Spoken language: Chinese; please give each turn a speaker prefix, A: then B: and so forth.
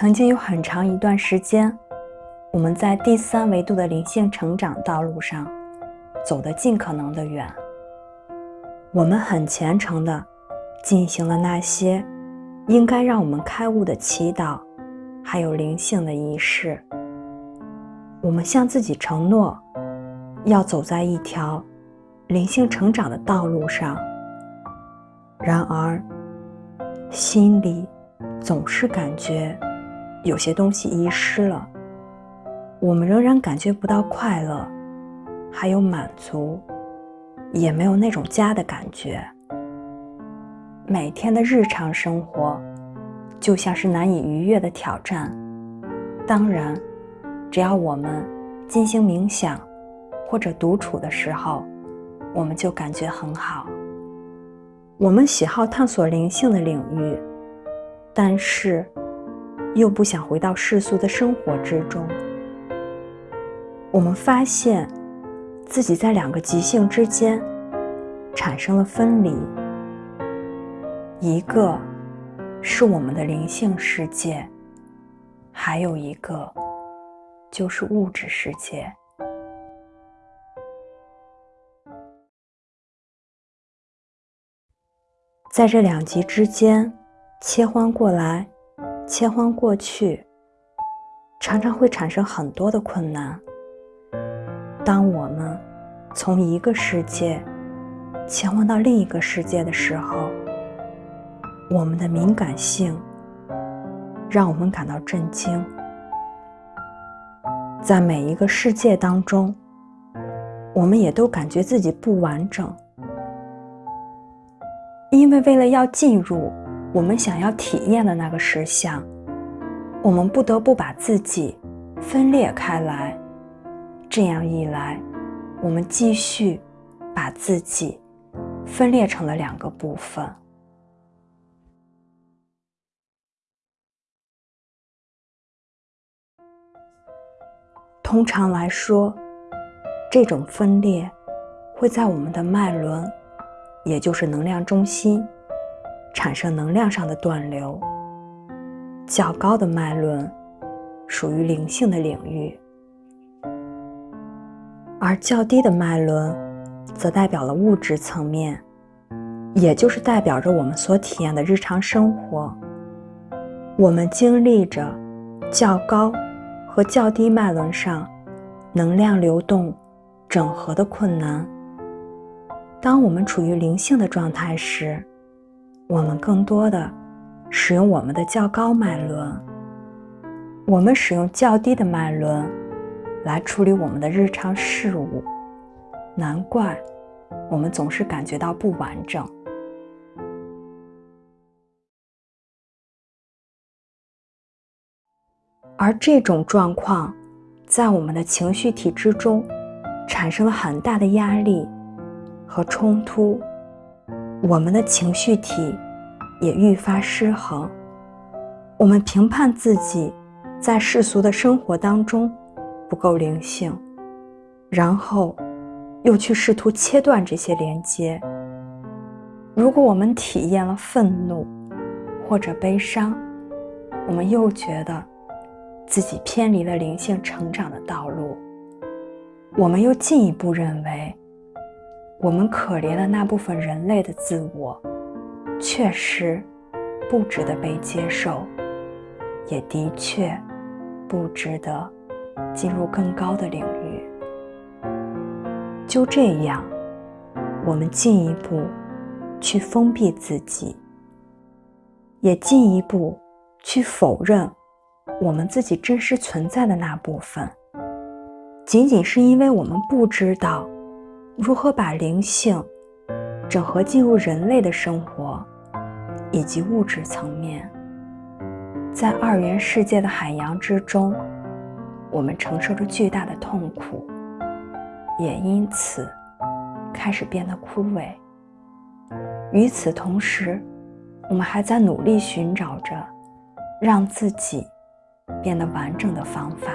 A: 曾经有很长一段时间，我们在第三维度的灵性成长道路上走得尽可能的远。我们很虔诚的进行了那些应该让我们开悟的祈祷，还有灵性的仪式。我们向自己承诺，要走在一条灵性成长的道路上。然而，心里总是感觉有些东西遗失了。我们仍然感觉不到快乐，还有满足，也没有那种家的感觉。每天的日常生活就像是难以逾越的挑战。当然，只要我们进行冥想或者独处的时候，我们就感觉很好。我们喜好探索灵性的领域，但是又不想回到世俗的生活之中。我们发现自己在两个极性之间产生了分离，一个是我们的灵性世界，还有一个就是物质世界。在这两极之间切换过来，切换过去，常常会产生很多的困难。当我们从一个世界切换到另一个世界的时候，我们的敏感性让我们感到震惊。在每一个世界当中，我们也都感觉自己不完整。因为为了要进入我们想要体验的那个实相，我们不得不把自己分裂开来。这样一来，我们继续把自己分裂成了两个部分。通常来说，这种分裂会在我们的脉轮。也就是能量中心产生能量上的断流。较高的脉轮属于灵性的领域，而较低的脉轮则代表了物质层面，也就是代表着我们所体验的日常生活。我们经历着较高和较低脉轮上能量流动整合的困难。当我们处于灵性的状态时，我们更多的使用我们的较高脉轮，我们使用较低的脉轮来处理我们的日常事务。难怪我们总是感觉到不完整。而这种状况在我们的情绪体之中产生了很大的压力。和冲突，我们的情绪体也愈发失衡。我们评判自己在世俗的生活当中不够灵性，然后又去试图切断这些连接。如果我们体验了愤怒或者悲伤，我们又觉得自己偏离了灵性成长的道路。我们又进一步认为。我们可怜的那部分人类的自我，确实不值得被接受，也的确不值得进入更高的领域。就这样，我们进一步去封闭自己，也进一步去否认我们自己真实存在的那部分，仅仅是因为我们不知道。如何把灵性整合进入人类的生活以及物质层面？在二元世界的海洋之中，我们承受着巨大的痛苦，也因此开始变得枯萎。与此同时，我们还在努力寻找着让自己变得完整的方法。